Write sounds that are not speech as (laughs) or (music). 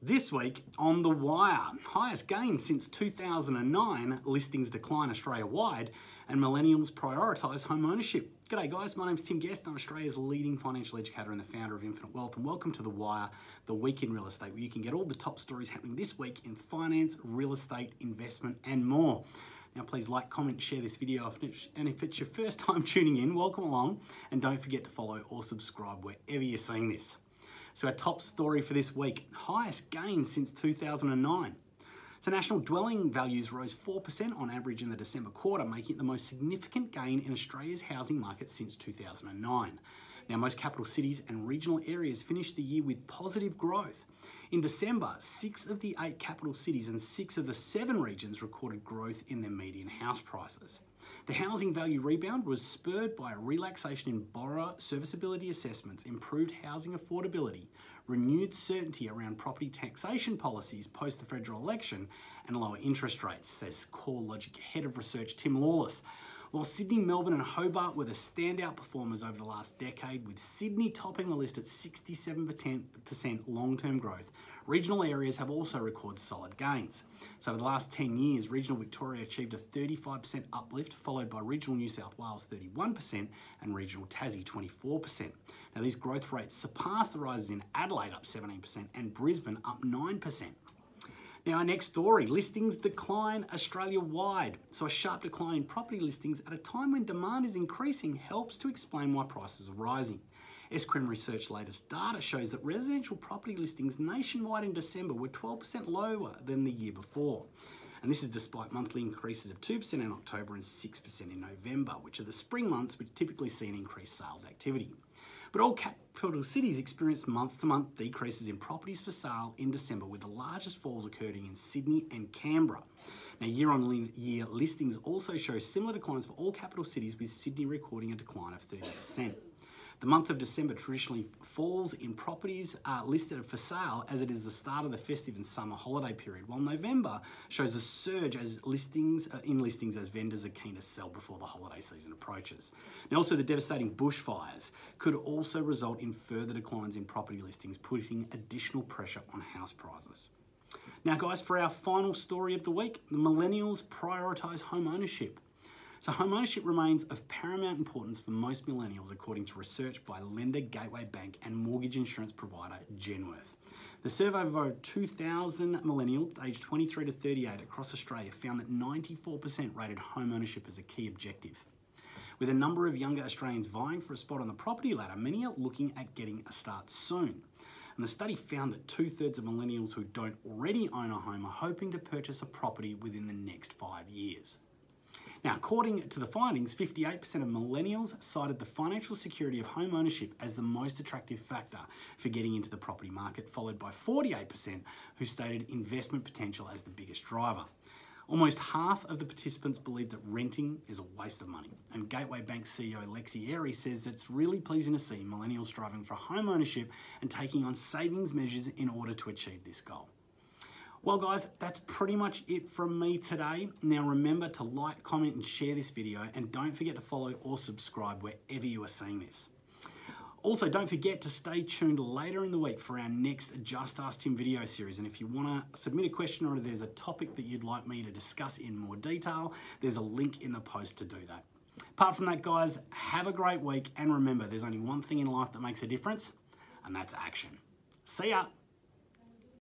This week on The Wire, highest gain since 2009, listings decline Australia wide, and millennials prioritise home ownership. G'day guys, my name's Tim Guest. I'm Australia's leading financial educator and the founder of Infinite Wealth, and welcome to The Wire, the week in real estate, where you can get all the top stories happening this week in finance, real estate, investment, and more. Now, please like, comment, share this video, and if it's your first (laughs) time tuning in, welcome along, and don't forget to follow or subscribe wherever you're seeing this. So our top story for this week, highest gain since 2009. So national dwelling values rose 4% on average in the December quarter, making it the most significant gain in Australia's housing market since 2009. Now, most capital cities and regional areas finished the year with positive growth. In December, six of the eight capital cities and six of the seven regions recorded growth in their median house prices. The housing value rebound was spurred by a relaxation in borrower serviceability assessments, improved housing affordability, renewed certainty around property taxation policies post the federal election, and lower interest rates, says CoreLogic head of research Tim Lawless. While Sydney, Melbourne, and Hobart were the standout performers over the last decade, with Sydney topping the list at 67% long term growth, regional areas have also recorded solid gains. So, over the last 10 years, regional Victoria achieved a 35% uplift, followed by regional New South Wales 31% and regional Tassie 24%. Now, these growth rates surpass the rises in Adelaide up 17% and Brisbane up 9%. Now, our next story listings decline Australia wide. So, a sharp decline in property listings at a time when demand is increasing helps to explain why prices are rising. SQM Research latest data shows that residential property listings nationwide in December were 12% lower than the year before. And this is despite monthly increases of 2% in October and 6% in November, which are the spring months which typically see an increased sales activity. But all capital cities experienced month to month decreases in properties for sale in December, with the largest falls occurring in Sydney and Canberra. Now, year on year listings also show similar declines for all capital cities, with Sydney recording a decline of 30%. The month of December traditionally falls in properties uh, listed for sale as it is the start of the festive and summer holiday period, while November shows a surge as listings uh, in listings as vendors are keen to sell before the holiday season approaches. Now, also the devastating bushfires could also result in further declines in property listings, putting additional pressure on house prices. Now, guys, for our final story of the week, the millennials prioritise home ownership. So homeownership remains of paramount importance for most millennials according to research by lender Gateway Bank and mortgage insurance provider Genworth. The survey of over 2,000 millennials aged 23 to 38 across Australia found that 94% rated homeownership as a key objective. With a number of younger Australians vying for a spot on the property ladder, many are looking at getting a start soon. And the study found that two thirds of millennials who don't already own a home are hoping to purchase a property within the next five years. Now, according to the findings, 58% of millennials cited the financial security of home ownership as the most attractive factor for getting into the property market, followed by 48% who stated investment potential as the biggest driver. Almost half of the participants believe that renting is a waste of money. And Gateway Bank CEO Lexi Airy says that it's really pleasing to see millennials striving for home ownership and taking on savings measures in order to achieve this goal. Well guys, that's pretty much it from me today. Now remember to like, comment and share this video and don't forget to follow or subscribe wherever you are seeing this. Also, don't forget to stay tuned later in the week for our next Just Ask Tim video series. And if you want to submit a question or there's a topic that you'd like me to discuss in more detail, there's a link in the post to do that. Apart from that, guys, have a great week. And remember, there's only one thing in life that makes a difference, and that's action. See ya.